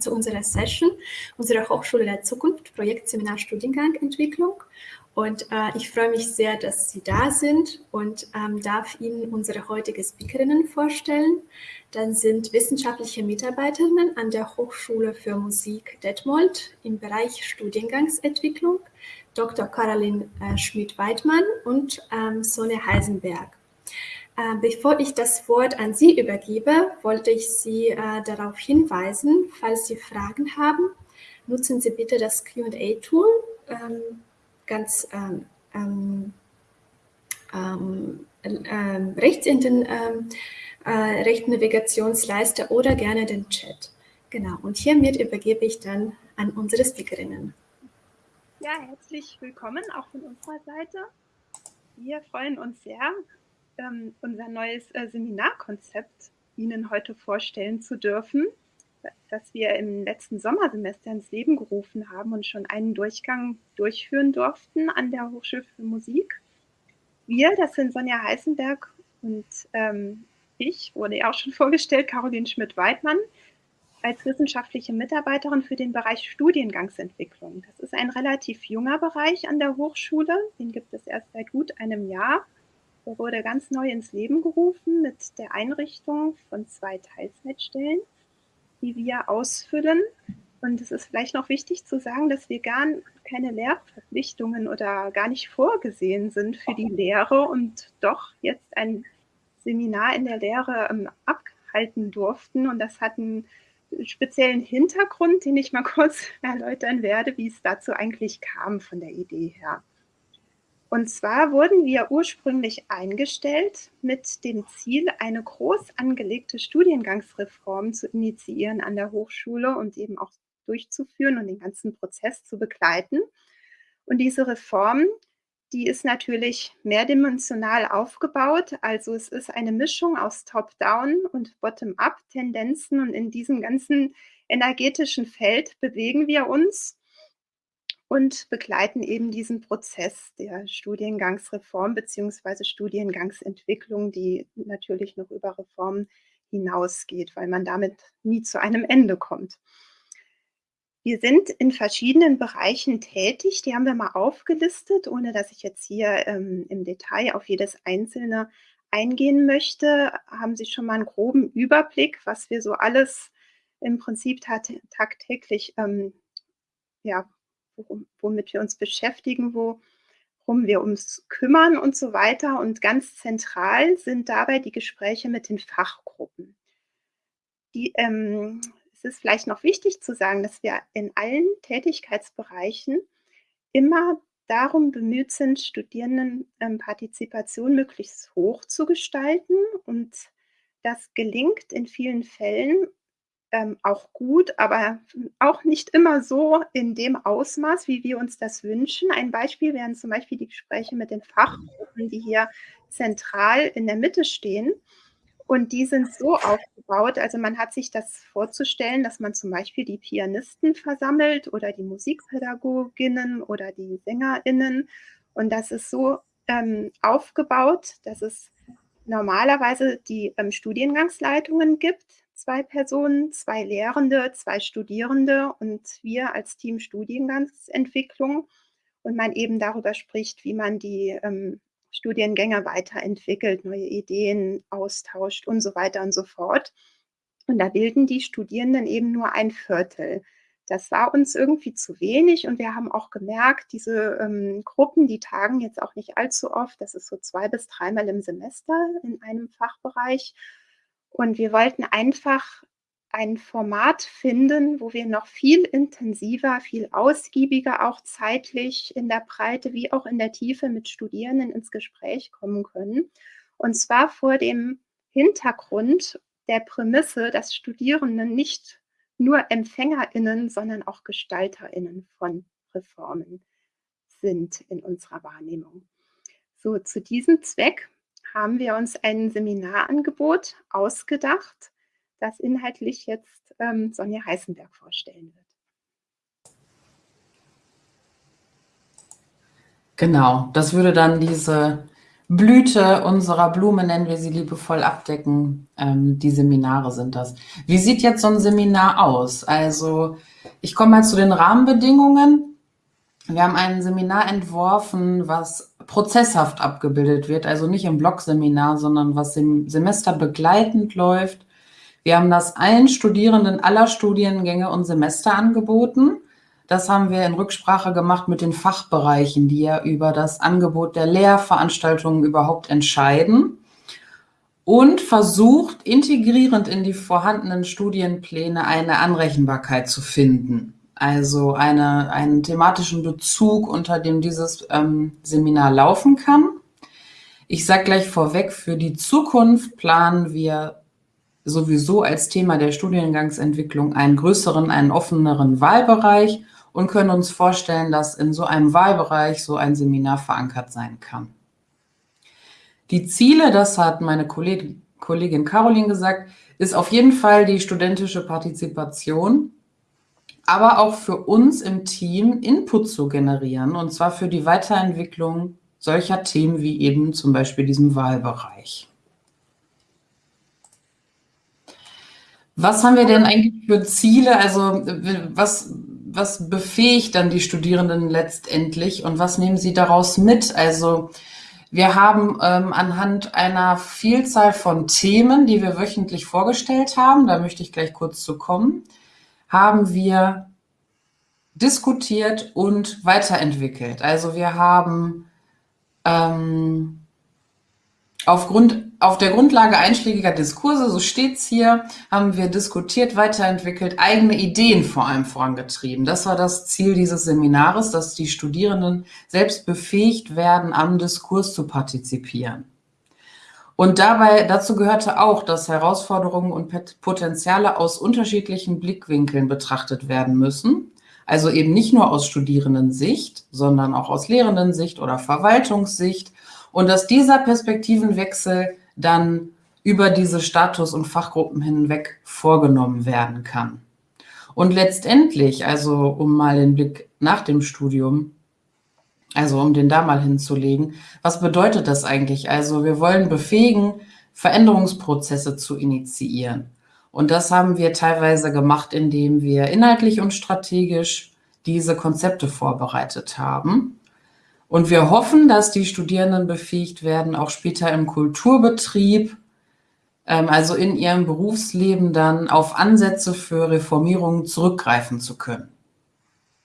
zu unserer Session, unserer Hochschule der Zukunft, Projektseminar Studiengang Entwicklung. Und äh, ich freue mich sehr, dass Sie da sind und ähm, darf Ihnen unsere heutige Speakerinnen vorstellen. Dann sind wissenschaftliche Mitarbeiterinnen an der Hochschule für Musik Detmold im Bereich Studiengangsentwicklung, Dr. Caroline äh, Schmidt-Weidmann und ähm, Sonne Heisenberg. Äh, bevor ich das Wort an Sie übergebe, wollte ich Sie äh, darauf hinweisen, falls Sie Fragen haben, nutzen Sie bitte das Q&A-Tool. Ähm, ganz ähm, ähm, ähm, ähm, rechts in den äh, rechten Navigationsleiste oder gerne den Chat. Genau, und hiermit übergebe ich dann an unsere Speakerinnen. Ja, herzlich willkommen auch von unserer Seite. Wir freuen uns sehr, ähm, unser neues äh, Seminarkonzept Ihnen heute vorstellen zu dürfen das wir im letzten Sommersemester ins Leben gerufen haben und schon einen Durchgang durchführen durften an der Hochschule für Musik. Wir, das sind Sonja Heißenberg und ähm, ich, wurde ja auch schon vorgestellt, Caroline Schmidt-Weidmann, als wissenschaftliche Mitarbeiterin für den Bereich Studiengangsentwicklung. Das ist ein relativ junger Bereich an der Hochschule, den gibt es erst seit gut einem Jahr. Der wurde ganz neu ins Leben gerufen mit der Einrichtung von zwei Teilzeitstellen die wir ausfüllen. Und es ist vielleicht noch wichtig zu sagen, dass wir gar keine Lehrverpflichtungen oder gar nicht vorgesehen sind für die Lehre und doch jetzt ein Seminar in der Lehre ähm, abhalten durften. Und das hat einen speziellen Hintergrund, den ich mal kurz erläutern werde, wie es dazu eigentlich kam von der Idee her. Und zwar wurden wir ursprünglich eingestellt mit dem Ziel, eine groß angelegte Studiengangsreform zu initiieren an der Hochschule und eben auch durchzuführen und den ganzen Prozess zu begleiten. Und diese Reform, die ist natürlich mehrdimensional aufgebaut. Also es ist eine Mischung aus Top-Down und Bottom-up-Tendenzen. Und in diesem ganzen energetischen Feld bewegen wir uns und begleiten eben diesen Prozess der Studiengangsreform beziehungsweise Studiengangsentwicklung, die natürlich noch über Reformen hinausgeht, weil man damit nie zu einem Ende kommt. Wir sind in verschiedenen Bereichen tätig, die haben wir mal aufgelistet, ohne dass ich jetzt hier ähm, im Detail auf jedes einzelne eingehen möchte, haben Sie schon mal einen groben Überblick, was wir so alles im Prinzip tagtäglich ähm, ja, womit wir uns beschäftigen, worum wir uns kümmern und so weiter. Und ganz zentral sind dabei die Gespräche mit den Fachgruppen. Die, ähm, es ist vielleicht noch wichtig zu sagen, dass wir in allen Tätigkeitsbereichen immer darum bemüht sind, Studierendenpartizipation möglichst hoch zu gestalten. Und das gelingt in vielen Fällen ähm, auch gut, aber auch nicht immer so in dem Ausmaß, wie wir uns das wünschen. Ein Beispiel wären zum Beispiel die Gespräche mit den Fachgruppen, die hier zentral in der Mitte stehen. Und die sind so aufgebaut, also man hat sich das vorzustellen, dass man zum Beispiel die Pianisten versammelt oder die Musikpädagoginnen oder die SängerInnen. Und das ist so ähm, aufgebaut, dass es normalerweise die ähm, Studiengangsleitungen gibt, zwei Personen, zwei Lehrende, zwei Studierende und wir als Team Studiengangsentwicklung und man eben darüber spricht, wie man die ähm, Studiengänge weiterentwickelt, neue Ideen austauscht und so weiter und so fort. Und da bilden die Studierenden eben nur ein Viertel. Das war uns irgendwie zu wenig und wir haben auch gemerkt, diese ähm, Gruppen, die tagen jetzt auch nicht allzu oft, das ist so zwei bis dreimal im Semester in einem Fachbereich. Und wir wollten einfach ein Format finden, wo wir noch viel intensiver, viel ausgiebiger auch zeitlich in der Breite wie auch in der Tiefe mit Studierenden ins Gespräch kommen können. Und zwar vor dem Hintergrund der Prämisse, dass Studierenden nicht nur EmpfängerInnen, sondern auch GestalterInnen von Reformen sind in unserer Wahrnehmung. So, zu diesem Zweck haben wir uns ein Seminarangebot ausgedacht, das inhaltlich jetzt ähm, Sonja Heißenberg vorstellen wird. Genau, das würde dann diese Blüte unserer Blume, nennen wir sie liebevoll, abdecken. Ähm, die Seminare sind das. Wie sieht jetzt so ein Seminar aus? Also ich komme mal zu den Rahmenbedingungen. Wir haben ein Seminar entworfen, was prozesshaft abgebildet wird, also nicht im Blogseminar, sondern was im Semester begleitend läuft. Wir haben das allen Studierenden aller Studiengänge und Semester angeboten. Das haben wir in Rücksprache gemacht mit den Fachbereichen, die ja über das Angebot der Lehrveranstaltungen überhaupt entscheiden und versucht, integrierend in die vorhandenen Studienpläne eine Anrechenbarkeit zu finden. Also eine, einen thematischen Bezug, unter dem dieses ähm, Seminar laufen kann. Ich sage gleich vorweg, für die Zukunft planen wir sowieso als Thema der Studiengangsentwicklung einen größeren, einen offeneren Wahlbereich und können uns vorstellen, dass in so einem Wahlbereich so ein Seminar verankert sein kann. Die Ziele, das hat meine Kollegin, Kollegin Caroline gesagt, ist auf jeden Fall die studentische Partizipation, aber auch für uns im Team Input zu generieren, und zwar für die Weiterentwicklung solcher Themen wie eben zum Beispiel diesem Wahlbereich. Was haben wir denn eigentlich für Ziele? Also was, was befähigt dann die Studierenden letztendlich und was nehmen sie daraus mit? Also wir haben ähm, anhand einer Vielzahl von Themen, die wir wöchentlich vorgestellt haben, da möchte ich gleich kurz zu kommen, haben wir diskutiert und weiterentwickelt. Also wir haben ähm, Aufgrund, auf der Grundlage einschlägiger Diskurse, so steht's hier, haben wir diskutiert, weiterentwickelt, eigene Ideen vor allem vorangetrieben. Das war das Ziel dieses Seminares, dass die Studierenden selbst befähigt werden, am Diskurs zu partizipieren. Und dabei, dazu gehörte auch, dass Herausforderungen und Potenziale aus unterschiedlichen Blickwinkeln betrachtet werden müssen. Also eben nicht nur aus Studierendensicht, sondern auch aus Lehrendensicht oder Verwaltungssicht und dass dieser Perspektivenwechsel dann über diese Status- und Fachgruppen hinweg vorgenommen werden kann. Und letztendlich, also um mal den Blick nach dem Studium, also um den da mal hinzulegen, was bedeutet das eigentlich? Also wir wollen befähigen, Veränderungsprozesse zu initiieren. Und das haben wir teilweise gemacht, indem wir inhaltlich und strategisch diese Konzepte vorbereitet haben. Und wir hoffen, dass die Studierenden befähigt werden, auch später im Kulturbetrieb, ähm, also in ihrem Berufsleben dann auf Ansätze für Reformierungen zurückgreifen zu können.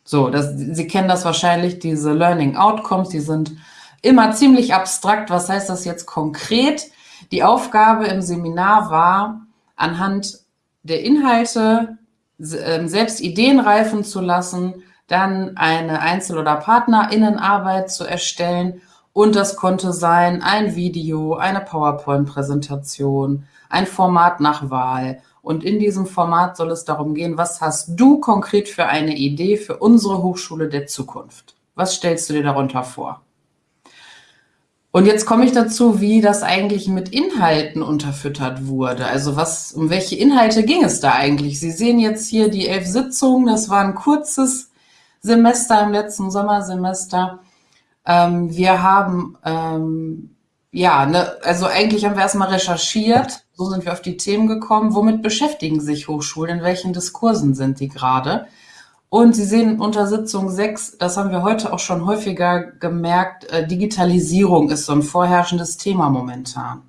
So, das, Sie kennen das wahrscheinlich, diese Learning Outcomes, die sind immer ziemlich abstrakt. Was heißt das jetzt konkret? Die Aufgabe im Seminar war, anhand der Inhalte ähm, selbst Ideen reifen zu lassen, dann eine Einzel- oder Partnerinnenarbeit zu erstellen. Und das konnte sein ein Video, eine PowerPoint-Präsentation, ein Format nach Wahl. Und in diesem Format soll es darum gehen, was hast du konkret für eine Idee für unsere Hochschule der Zukunft? Was stellst du dir darunter vor? Und jetzt komme ich dazu, wie das eigentlich mit Inhalten unterfüttert wurde. Also was, um welche Inhalte ging es da eigentlich? Sie sehen jetzt hier die elf Sitzungen. Das war ein kurzes Semester, im letzten Sommersemester. Ähm, wir haben, ähm, ja, ne, also eigentlich haben wir erstmal recherchiert, so sind wir auf die Themen gekommen, womit beschäftigen sich Hochschulen, in welchen Diskursen sind die gerade. Und Sie sehen unter Sitzung 6, das haben wir heute auch schon häufiger gemerkt, äh, Digitalisierung ist so ein vorherrschendes Thema momentan.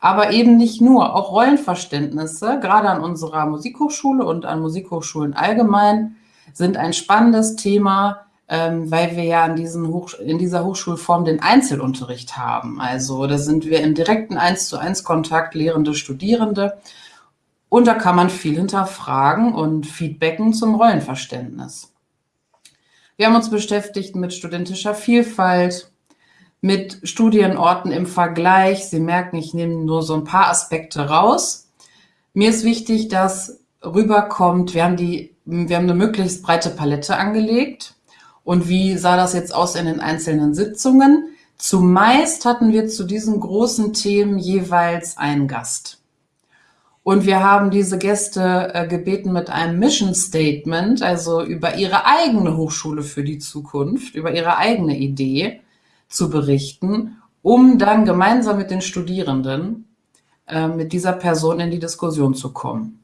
Aber eben nicht nur, auch Rollenverständnisse, gerade an unserer Musikhochschule und an Musikhochschulen allgemein, sind ein spannendes Thema, ähm, weil wir ja in, diesen Hoch in dieser Hochschulform den Einzelunterricht haben. Also da sind wir im direkten 1 zu 1 Kontakt Lehrende, Studierende. Und da kann man viel hinterfragen und feedbacken zum Rollenverständnis. Wir haben uns beschäftigt mit studentischer Vielfalt, mit Studienorten im Vergleich. Sie merken, ich nehme nur so ein paar Aspekte raus. Mir ist wichtig, dass rüberkommt, wir haben die wir haben eine möglichst breite Palette angelegt. Und wie sah das jetzt aus in den einzelnen Sitzungen? Zumeist hatten wir zu diesen großen Themen jeweils einen Gast. Und wir haben diese Gäste äh, gebeten, mit einem Mission Statement, also über ihre eigene Hochschule für die Zukunft, über ihre eigene Idee zu berichten um dann gemeinsam mit den Studierenden äh, mit dieser Person in die Diskussion zu kommen.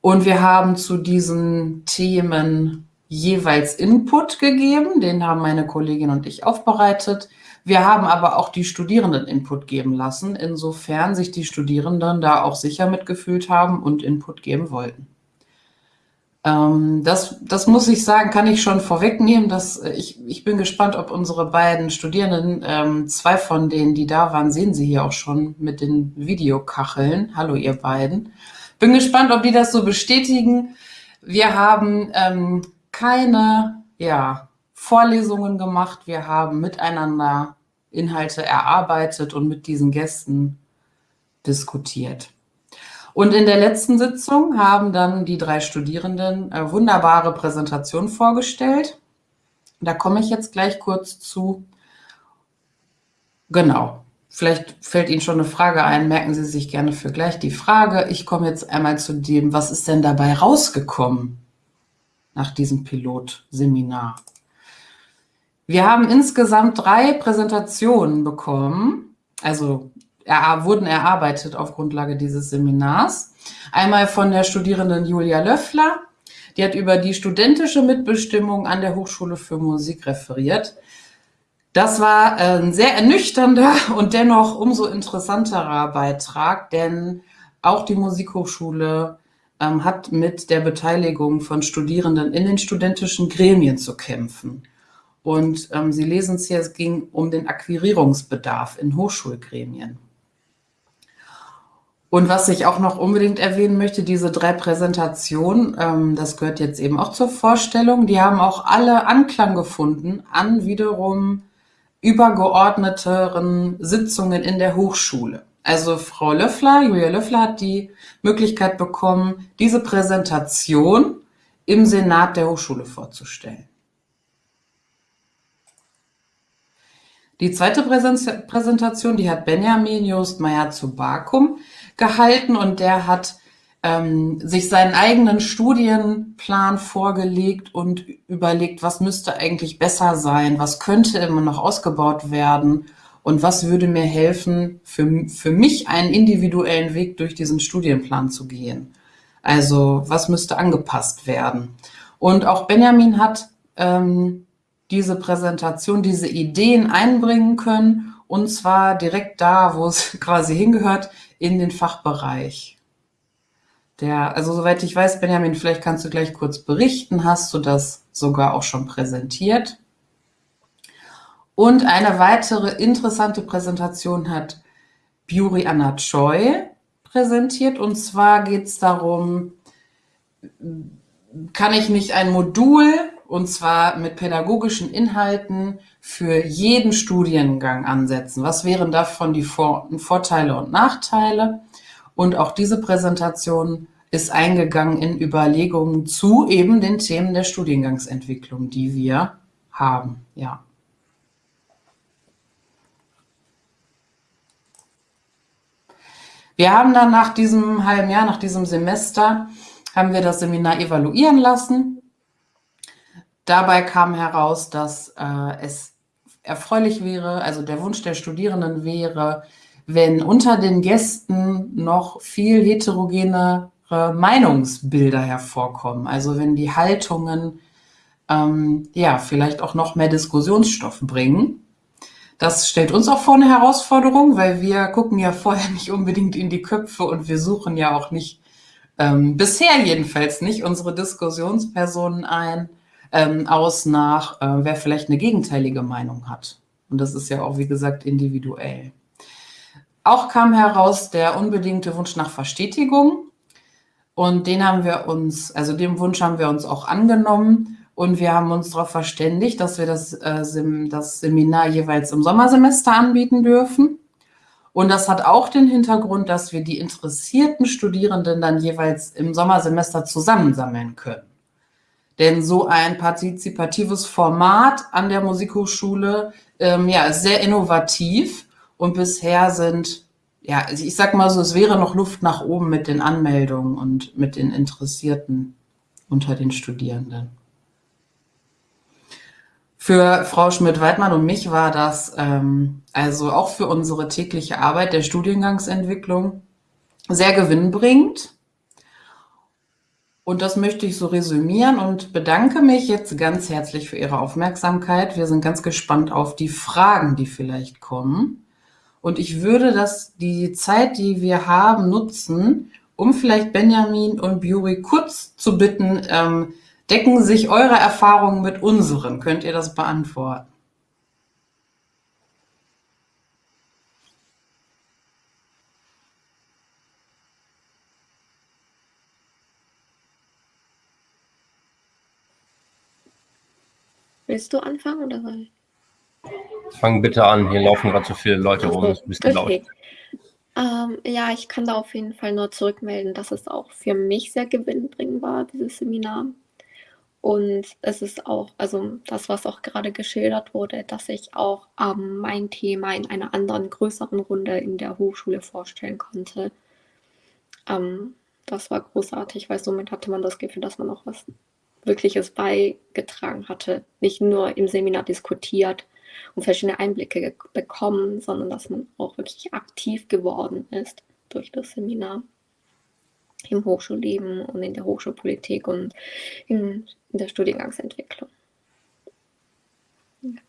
Und wir haben zu diesen Themen jeweils Input gegeben, den haben meine Kollegin und ich aufbereitet. Wir haben aber auch die Studierenden Input geben lassen, insofern sich die Studierenden da auch sicher mitgefühlt haben und Input geben wollten. Ähm, das, das muss ich sagen, kann ich schon vorwegnehmen. Dass äh, ich, ich bin gespannt, ob unsere beiden Studierenden, ähm, zwei von denen, die da waren, sehen Sie hier auch schon mit den Videokacheln. Hallo, ihr beiden. Bin gespannt, ob die das so bestätigen. Wir haben ähm, keine ja, Vorlesungen gemacht. Wir haben miteinander Inhalte erarbeitet und mit diesen Gästen diskutiert. Und in der letzten Sitzung haben dann die drei Studierenden äh, wunderbare Präsentationen vorgestellt. Da komme ich jetzt gleich kurz zu. Genau. Vielleicht fällt Ihnen schon eine Frage ein. Merken Sie sich gerne für gleich die Frage. Ich komme jetzt einmal zu dem, was ist denn dabei rausgekommen nach diesem Pilotseminar? Wir haben insgesamt drei Präsentationen bekommen. Also er, wurden erarbeitet auf Grundlage dieses Seminars. Einmal von der Studierenden Julia Löffler, die hat über die studentische Mitbestimmung an der Hochschule für Musik referiert. Das war ein sehr ernüchternder und dennoch umso interessanterer Beitrag, denn auch die Musikhochschule hat mit der Beteiligung von Studierenden in den studentischen Gremien zu kämpfen. Und ähm, Sie lesen es hier, es ging um den Akquirierungsbedarf in Hochschulgremien. Und was ich auch noch unbedingt erwähnen möchte, diese drei Präsentationen, ähm, das gehört jetzt eben auch zur Vorstellung, die haben auch alle Anklang gefunden an wiederum übergeordneteren Sitzungen in der Hochschule. Also Frau Löffler, Julia Löffler hat die Möglichkeit bekommen, diese Präsentation im Senat der Hochschule vorzustellen. Die zweite Präsentation, die hat Benjamin Just Meyer zu Bakum gehalten und der hat ähm, sich seinen eigenen Studienplan vorgelegt und überlegt, was müsste eigentlich besser sein, was könnte immer noch ausgebaut werden und was würde mir helfen, für, für mich einen individuellen Weg durch diesen Studienplan zu gehen. Also was müsste angepasst werden. Und auch Benjamin hat ähm, diese Präsentation, diese Ideen einbringen können und zwar direkt da, wo es quasi hingehört, in den Fachbereich. Der, also soweit ich weiß, Benjamin, vielleicht kannst du gleich kurz berichten, hast du das sogar auch schon präsentiert? Und eine weitere interessante Präsentation hat Buri Anna Choi präsentiert. Und zwar geht es darum, kann ich nicht ein Modul, und zwar mit pädagogischen Inhalten, für jeden Studiengang ansetzen? Was wären davon die Vor Vorteile und Nachteile? Und auch diese Präsentation ist eingegangen in Überlegungen zu eben den Themen der Studiengangsentwicklung, die wir haben. Ja. Wir haben dann nach diesem halben Jahr, nach diesem Semester, haben wir das Seminar evaluieren lassen. Dabei kam heraus, dass äh, es erfreulich wäre, also der Wunsch der Studierenden wäre, wenn unter den Gästen noch viel heterogenere Meinungsbilder hervorkommen. Also wenn die Haltungen ähm, ja vielleicht auch noch mehr Diskussionsstoff bringen. Das stellt uns auch vor eine Herausforderung, weil wir gucken ja vorher nicht unbedingt in die Köpfe und wir suchen ja auch nicht, ähm, bisher jedenfalls nicht, unsere Diskussionspersonen ein ähm, aus nach, äh, wer vielleicht eine gegenteilige Meinung hat. Und das ist ja auch, wie gesagt, individuell. Auch kam heraus der unbedingte Wunsch nach Verstetigung. Und den haben wir uns, also dem Wunsch haben wir uns auch angenommen. Und wir haben uns darauf verständigt, dass wir das, äh, das Seminar jeweils im Sommersemester anbieten dürfen. Und das hat auch den Hintergrund, dass wir die interessierten Studierenden dann jeweils im Sommersemester zusammensammeln können. Denn so ein partizipatives Format an der Musikhochschule ähm, ja, ist sehr innovativ und bisher sind, ja, also ich sag mal so, es wäre noch Luft nach oben mit den Anmeldungen und mit den Interessierten unter den Studierenden. Für Frau Schmidt-Weidmann und mich war das ähm, also auch für unsere tägliche Arbeit der Studiengangsentwicklung sehr gewinnbringend. Und das möchte ich so resümieren und bedanke mich jetzt ganz herzlich für Ihre Aufmerksamkeit. Wir sind ganz gespannt auf die Fragen, die vielleicht kommen. Und ich würde das, die Zeit, die wir haben, nutzen, um vielleicht Benjamin und Buri kurz zu bitten, ähm, decken sich eure Erfahrungen mit unseren? Könnt ihr das beantworten? Willst du anfangen oder soll ich? Fang bitte an, hier laufen gerade so viele Leute rum, es ist ein bisschen okay. laut. Ähm, ja, ich kann da auf jeden Fall nur zurückmelden, dass es auch für mich sehr gewinnbringend war, dieses Seminar. Und es ist auch, also das, was auch gerade geschildert wurde, dass ich auch ähm, mein Thema in einer anderen, größeren Runde in der Hochschule vorstellen konnte. Ähm, das war großartig, weil somit hatte man das Gefühl, dass man auch was Wirkliches beigetragen hatte. Nicht nur im Seminar diskutiert und verschiedene Einblicke bekommen, sondern dass man auch wirklich aktiv geworden ist durch das Seminar im Hochschulleben und in der Hochschulpolitik und in, in der Studiengangsentwicklung. Ja.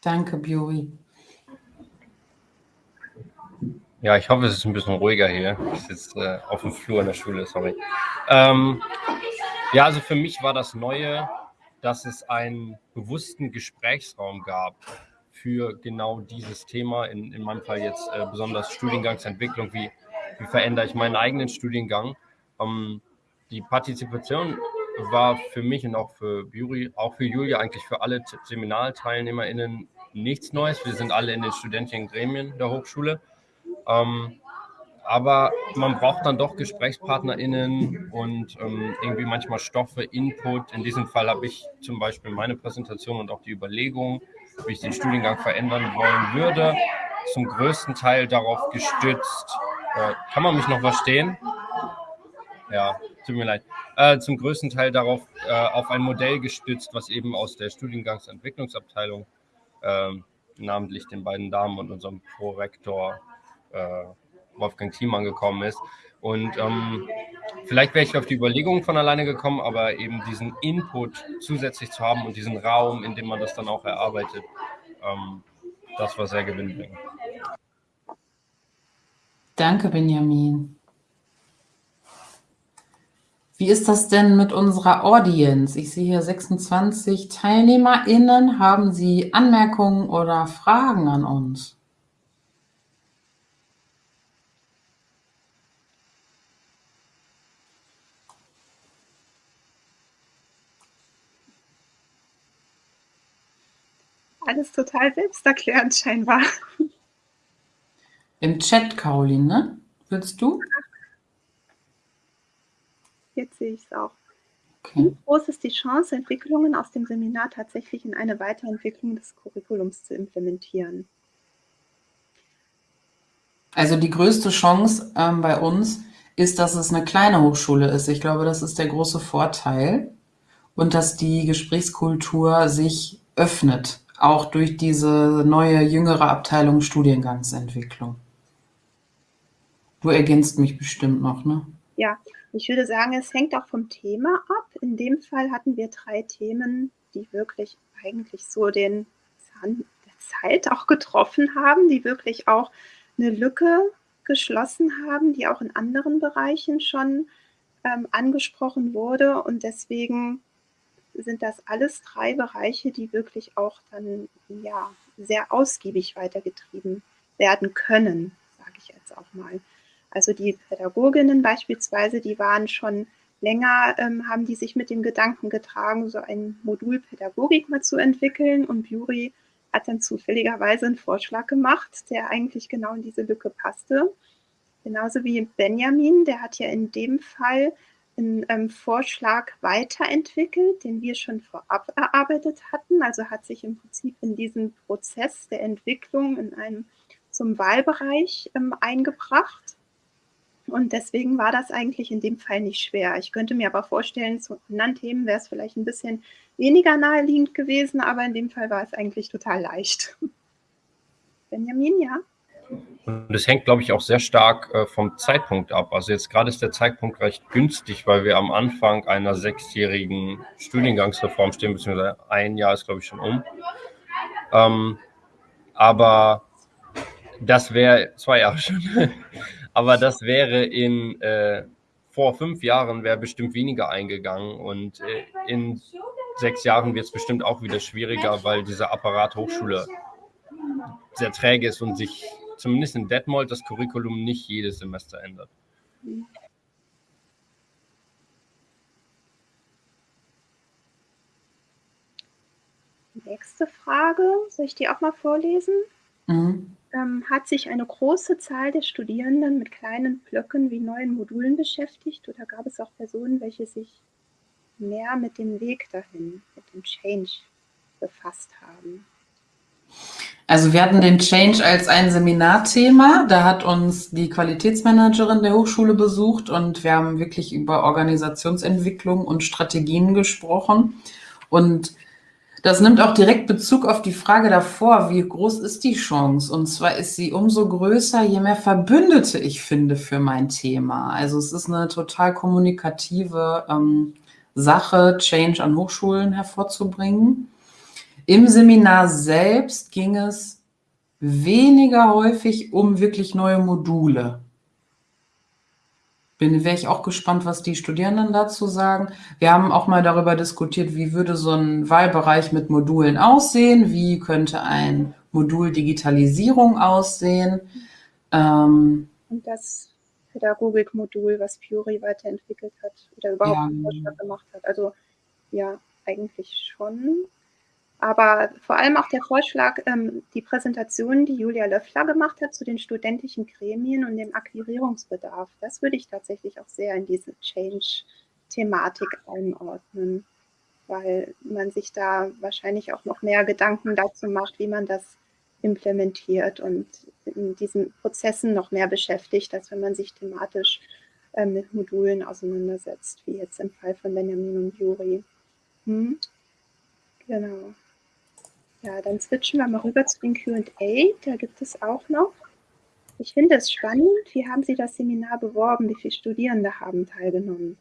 Danke, Bjori. Ja, ich hoffe, es ist ein bisschen ruhiger hier. Ich sitze äh, auf dem Flur in der Schule, sorry. Ähm, ja, also für mich war das Neue, dass es einen bewussten Gesprächsraum gab für genau dieses Thema. In, in meinem Fall jetzt äh, besonders Studiengangsentwicklung. Wie, wie verändere ich meinen eigenen Studiengang? Ähm, die Partizipation war für mich und auch für Juri, auch für Julia, eigentlich für alle SeminarteilnehmerInnen nichts Neues. Wir sind alle in den studentischen Gremien der Hochschule. Ähm, aber man braucht dann doch GesprächspartnerInnen und ähm, irgendwie manchmal Stoffe, Input. In diesem Fall habe ich zum Beispiel meine Präsentation und auch die Überlegung, wie ich den Studiengang verändern wollen würde, zum größten Teil darauf gestützt. Äh, kann man mich noch verstehen? Ja, tut mir leid. Äh, zum größten Teil darauf äh, auf ein Modell gestützt, was eben aus der Studiengangsentwicklungsabteilung, ähm, namentlich den beiden Damen und unserem Prorektor äh, Wolfgang Thiemann gekommen ist. Und ähm, vielleicht wäre ich auf die Überlegung von alleine gekommen, aber eben diesen Input zusätzlich zu haben und diesen Raum, in dem man das dann auch erarbeitet, ähm, das war sehr gewinnbringend. Danke, Benjamin. Wie ist das denn mit unserer Audience? Ich sehe hier 26 TeilnehmerInnen. Haben Sie Anmerkungen oder Fragen an uns? alles total selbsterklärend scheinbar. Im Chat, Caroline, ne? Willst du? Jetzt sehe ich es auch. Okay. Wie groß ist die Chance, Entwicklungen aus dem Seminar tatsächlich in eine Weiterentwicklung des Curriculums zu implementieren? Also die größte Chance ähm, bei uns ist, dass es eine kleine Hochschule ist. Ich glaube, das ist der große Vorteil und dass die Gesprächskultur sich öffnet auch durch diese neue, jüngere Abteilung Studiengangsentwicklung. Du ergänzt mich bestimmt noch, ne? Ja, ich würde sagen, es hängt auch vom Thema ab. In dem Fall hatten wir drei Themen, die wirklich eigentlich so den Zahn der Zeit auch getroffen haben, die wirklich auch eine Lücke geschlossen haben, die auch in anderen Bereichen schon ähm, angesprochen wurde. Und deswegen sind das alles drei Bereiche, die wirklich auch dann ja sehr ausgiebig weitergetrieben werden können, sage ich jetzt auch mal. Also die Pädagoginnen beispielsweise, die waren schon länger, ähm, haben die sich mit dem Gedanken getragen, so ein Modul Pädagogik mal zu entwickeln und Juri hat dann zufälligerweise einen Vorschlag gemacht, der eigentlich genau in diese Lücke passte. Genauso wie Benjamin, der hat ja in dem Fall einen ähm, Vorschlag weiterentwickelt, den wir schon vorab erarbeitet hatten. Also hat sich im Prinzip in diesen Prozess der Entwicklung in einem zum Wahlbereich ähm, eingebracht. Und deswegen war das eigentlich in dem Fall nicht schwer. Ich könnte mir aber vorstellen, zu anderen Themen wäre es vielleicht ein bisschen weniger naheliegend gewesen, aber in dem Fall war es eigentlich total leicht. Benjamin, ja? Und es hängt, glaube ich, auch sehr stark äh, vom Zeitpunkt ab. Also jetzt gerade ist der Zeitpunkt recht günstig, weil wir am Anfang einer sechsjährigen Studiengangsreform stehen, beziehungsweise ein Jahr ist, glaube ich, schon um. Ähm, aber das wäre zwei Jahre schon. aber das wäre in äh, vor fünf Jahren wäre bestimmt weniger eingegangen und äh, in sechs Jahren wird es bestimmt auch wieder schwieriger, weil dieser Apparat Hochschule sehr träge ist und sich zumindest in Detmold das Curriculum nicht jedes Semester ändert. Nächste Frage, soll ich die auch mal vorlesen? Mhm. Ähm, hat sich eine große Zahl der Studierenden mit kleinen Blöcken wie neuen Modulen beschäftigt oder gab es auch Personen, welche sich mehr mit dem Weg dahin, mit dem Change befasst haben? Also wir hatten den Change als ein Seminarthema. Da hat uns die Qualitätsmanagerin der Hochschule besucht und wir haben wirklich über Organisationsentwicklung und Strategien gesprochen. Und das nimmt auch direkt Bezug auf die Frage davor, wie groß ist die Chance? Und zwar ist sie umso größer, je mehr Verbündete ich finde für mein Thema. Also es ist eine total kommunikative ähm, Sache, Change an Hochschulen hervorzubringen. Im Seminar selbst ging es weniger häufig um wirklich neue Module. Bin, wäre ich auch gespannt, was die Studierenden dazu sagen. Wir haben auch mal darüber diskutiert, wie würde so ein Wahlbereich mit Modulen aussehen? Wie könnte ein Modul Digitalisierung aussehen? Ähm, Und das Pädagogikmodul, was Fury weiterentwickelt hat oder überhaupt ja, Vorschlag gemacht hat. Also ja, eigentlich schon. Aber vor allem auch der Vorschlag, ähm, die Präsentation, die Julia Löffler gemacht hat zu den studentischen Gremien und dem Akquirierungsbedarf, das würde ich tatsächlich auch sehr in diese Change-Thematik einordnen, weil man sich da wahrscheinlich auch noch mehr Gedanken dazu macht, wie man das implementiert und in diesen Prozessen noch mehr beschäftigt, als wenn man sich thematisch äh, mit Modulen auseinandersetzt, wie jetzt im Fall von Benjamin und Juri. Hm? Ja, dann switchen wir mal rüber zu den Q&A. Da gibt es auch noch. Ich finde es spannend. Wie haben Sie das Seminar beworben? Wie viele Studierende haben teilgenommen?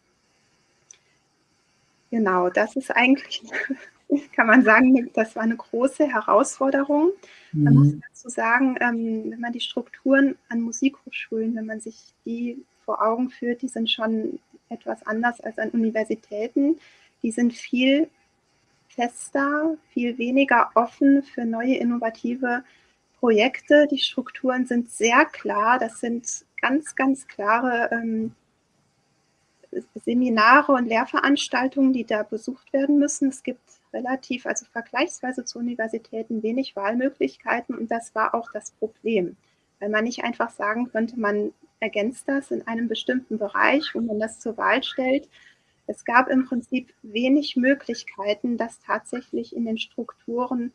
Genau, das ist eigentlich, kann man sagen, das war eine große Herausforderung. Man mhm. muss dazu sagen, ähm, wenn man die Strukturen an Musikhochschulen, wenn man sich die vor Augen führt, die sind schon etwas anders als an Universitäten. Die sind viel fester, viel weniger offen für neue innovative Projekte. Die Strukturen sind sehr klar. Das sind ganz, ganz klare ähm, Seminare und Lehrveranstaltungen, die da besucht werden müssen. Es gibt relativ, also vergleichsweise zu Universitäten, wenig Wahlmöglichkeiten und das war auch das Problem, weil man nicht einfach sagen könnte, man ergänzt das in einem bestimmten Bereich, wo man das zur Wahl stellt, es gab im Prinzip wenig Möglichkeiten, das tatsächlich in den Strukturen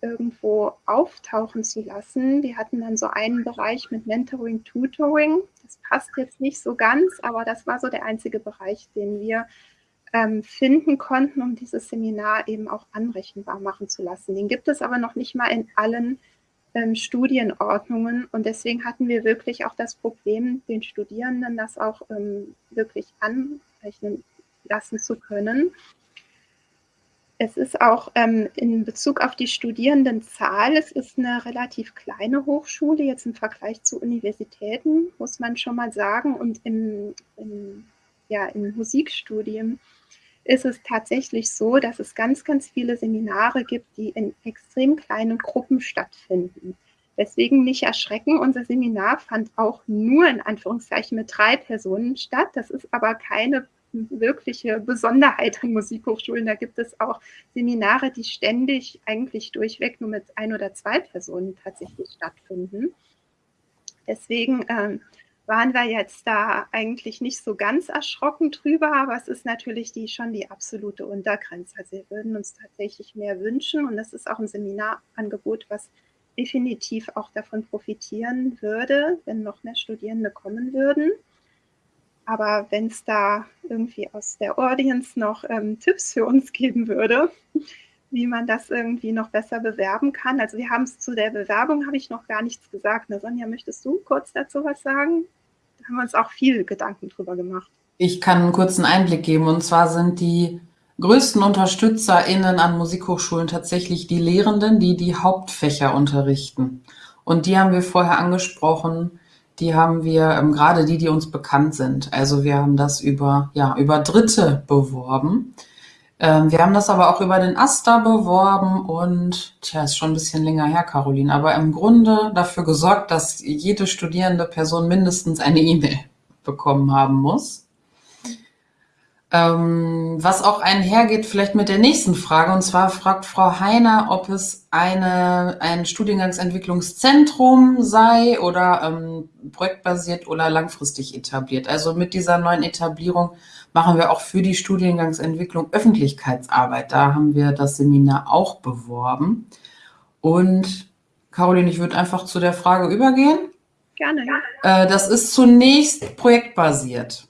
irgendwo auftauchen zu lassen. Wir hatten dann so einen Bereich mit Mentoring, Tutoring. Das passt jetzt nicht so ganz, aber das war so der einzige Bereich, den wir ähm, finden konnten, um dieses Seminar eben auch anrechenbar machen zu lassen. Den gibt es aber noch nicht mal in allen ähm, Studienordnungen und deswegen hatten wir wirklich auch das Problem, den Studierenden das auch ähm, wirklich anrechnen lassen zu können. Es ist auch ähm, in Bezug auf die Studierendenzahl, es ist eine relativ kleine Hochschule, jetzt im Vergleich zu Universitäten, muss man schon mal sagen. Und im, im, ja, im Musikstudium ist es tatsächlich so, dass es ganz, ganz viele Seminare gibt, die in extrem kleinen Gruppen stattfinden. Deswegen nicht erschrecken, unser Seminar fand auch nur in Anführungszeichen mit drei Personen statt. Das ist aber keine wirkliche Besonderheit an Musikhochschulen. Da gibt es auch Seminare, die ständig eigentlich durchweg nur mit ein oder zwei Personen tatsächlich stattfinden. Deswegen ähm, waren wir jetzt da eigentlich nicht so ganz erschrocken drüber, aber es ist natürlich die, schon die absolute Untergrenze. Also wir würden uns tatsächlich mehr wünschen und das ist auch ein Seminarangebot, was definitiv auch davon profitieren würde, wenn noch mehr Studierende kommen würden. Aber wenn es da irgendwie aus der Audience noch ähm, Tipps für uns geben würde, wie man das irgendwie noch besser bewerben kann. Also wir haben es zu der Bewerbung, habe ich noch gar nichts gesagt. Na, Sonja, möchtest du kurz dazu was sagen? Da haben wir uns auch viel Gedanken drüber gemacht. Ich kann einen kurzen Einblick geben. Und zwar sind die größten UnterstützerInnen an Musikhochschulen tatsächlich die Lehrenden, die die Hauptfächer unterrichten. Und die haben wir vorher angesprochen. Die haben wir, ähm, gerade die, die uns bekannt sind. Also wir haben das über, ja, über Dritte beworben. Ähm, wir haben das aber auch über den Asta beworben und, tja, ist schon ein bisschen länger her, Caroline, aber im Grunde dafür gesorgt, dass jede studierende Person mindestens eine E-Mail bekommen haben muss. Ähm, was auch einhergeht vielleicht mit der nächsten Frage, und zwar fragt Frau Heiner, ob es eine, ein Studiengangsentwicklungszentrum sei oder ähm, projektbasiert oder langfristig etabliert. Also mit dieser neuen Etablierung machen wir auch für die Studiengangsentwicklung Öffentlichkeitsarbeit. Da haben wir das Seminar auch beworben. Und Caroline, ich würde einfach zu der Frage übergehen. Gerne. Äh, das ist zunächst projektbasiert.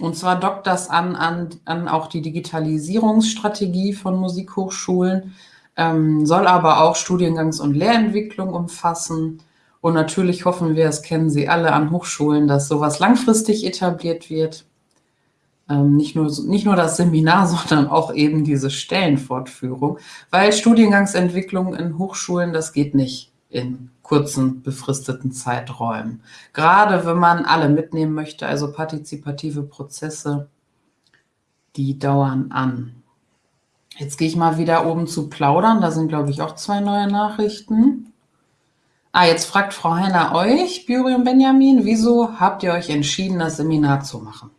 Und zwar dockt das an, an, an auch die Digitalisierungsstrategie von Musikhochschulen, ähm, soll aber auch Studiengangs- und Lehrentwicklung umfassen. Und natürlich hoffen wir, das kennen Sie alle an Hochschulen, dass sowas langfristig etabliert wird. Ähm, nicht, nur, nicht nur das Seminar, sondern auch eben diese Stellenfortführung, weil Studiengangsentwicklung in Hochschulen, das geht nicht in kurzen, befristeten Zeiträumen. Gerade wenn man alle mitnehmen möchte, also partizipative Prozesse, die dauern an. Jetzt gehe ich mal wieder oben zu plaudern. Da sind, glaube ich, auch zwei neue Nachrichten. Ah, jetzt fragt Frau Heiner euch, Buri und Benjamin, wieso habt ihr euch entschieden, das Seminar zu machen?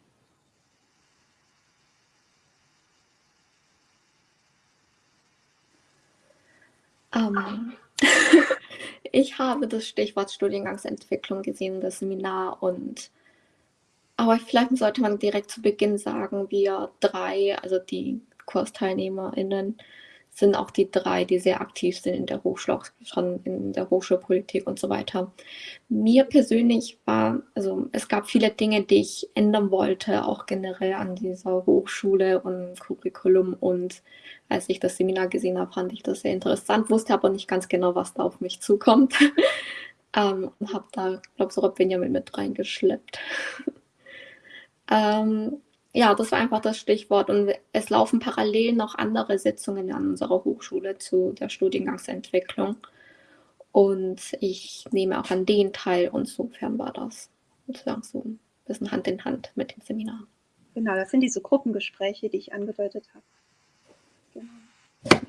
Ähm, Ich habe das Stichwort Studiengangsentwicklung gesehen, das Seminar und aber vielleicht sollte man direkt zu Beginn sagen, wir drei, also die KursteilnehmerInnen, sind auch die drei, die sehr aktiv sind in der Hochschule, in der Hochschulpolitik und so weiter. Mir persönlich war, also es gab viele Dinge, die ich ändern wollte, auch generell an dieser Hochschule und Curriculum. Und als ich das Seminar gesehen habe, fand ich das sehr interessant, wusste aber nicht ganz genau, was da auf mich zukommt. ähm, und habe da, glaube ich, sogar Benjamin mit reingeschleppt. ähm, ja, das war einfach das Stichwort. Und es laufen parallel noch andere Sitzungen an unserer Hochschule zu der Studiengangsentwicklung. Und ich nehme auch an denen teil. Und insofern war das sozusagen so ein bisschen Hand in Hand mit dem Seminar. Genau, das sind diese Gruppengespräche, die ich angedeutet habe. Genau.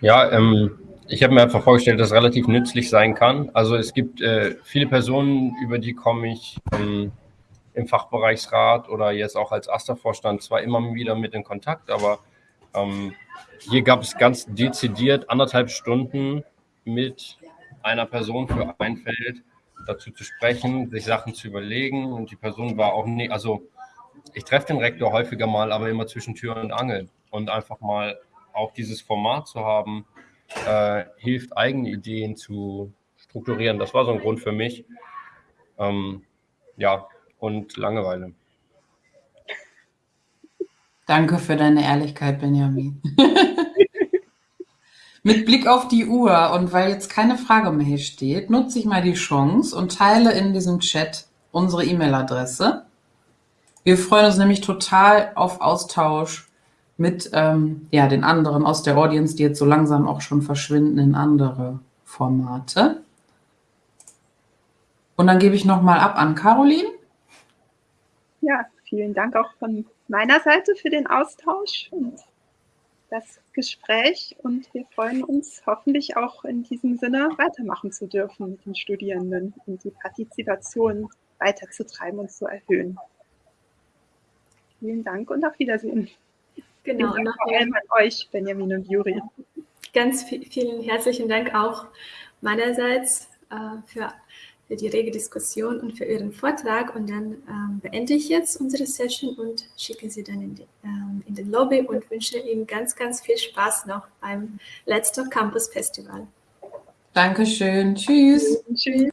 Ja, ähm, ich habe mir einfach vorgestellt, dass es relativ nützlich sein kann. Also es gibt äh, viele Personen, über die komme ich ähm, im Fachbereichsrat oder jetzt auch als AStA-Vorstand zwar immer wieder mit in Kontakt, aber ähm, hier gab es ganz dezidiert anderthalb Stunden mit einer Person für ein Feld dazu zu sprechen, sich Sachen zu überlegen und die Person war auch nicht, also ich treffe den Rektor häufiger mal, aber immer zwischen Tür und Angel und einfach mal auch dieses Format zu haben, äh, hilft eigene Ideen zu strukturieren. Das war so ein Grund für mich. Ähm, ja, und Langeweile. Danke für deine Ehrlichkeit, Benjamin. Mit Blick auf die Uhr und weil jetzt keine Frage mehr hier steht, nutze ich mal die Chance und teile in diesem Chat unsere E-Mail-Adresse. Wir freuen uns nämlich total auf Austausch mit ähm, ja, den anderen aus der Audience, die jetzt so langsam auch schon verschwinden in andere Formate. Und dann gebe ich nochmal ab an Caroline. Ja, vielen Dank auch von meiner Seite für den Austausch und das Gespräch. Und wir freuen uns hoffentlich auch in diesem Sinne weitermachen zu dürfen mit den Studierenden und die Partizipation weiterzutreiben und zu erhöhen. Vielen Dank und auf Wiedersehen. Genau. Und vor allem an euch, Benjamin und Juri. Ganz vielen herzlichen Dank auch meinerseits äh, für für die rege Diskussion und für Ihren Vortrag. Und dann ähm, beende ich jetzt unsere Session und schicke Sie dann in, die, ähm, in den Lobby und wünsche Ihnen ganz, ganz viel Spaß noch beim Letzter Campus Festival. Dankeschön. Tschüss. Tschüss.